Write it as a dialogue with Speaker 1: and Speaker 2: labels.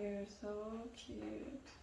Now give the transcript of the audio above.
Speaker 1: You're so cute.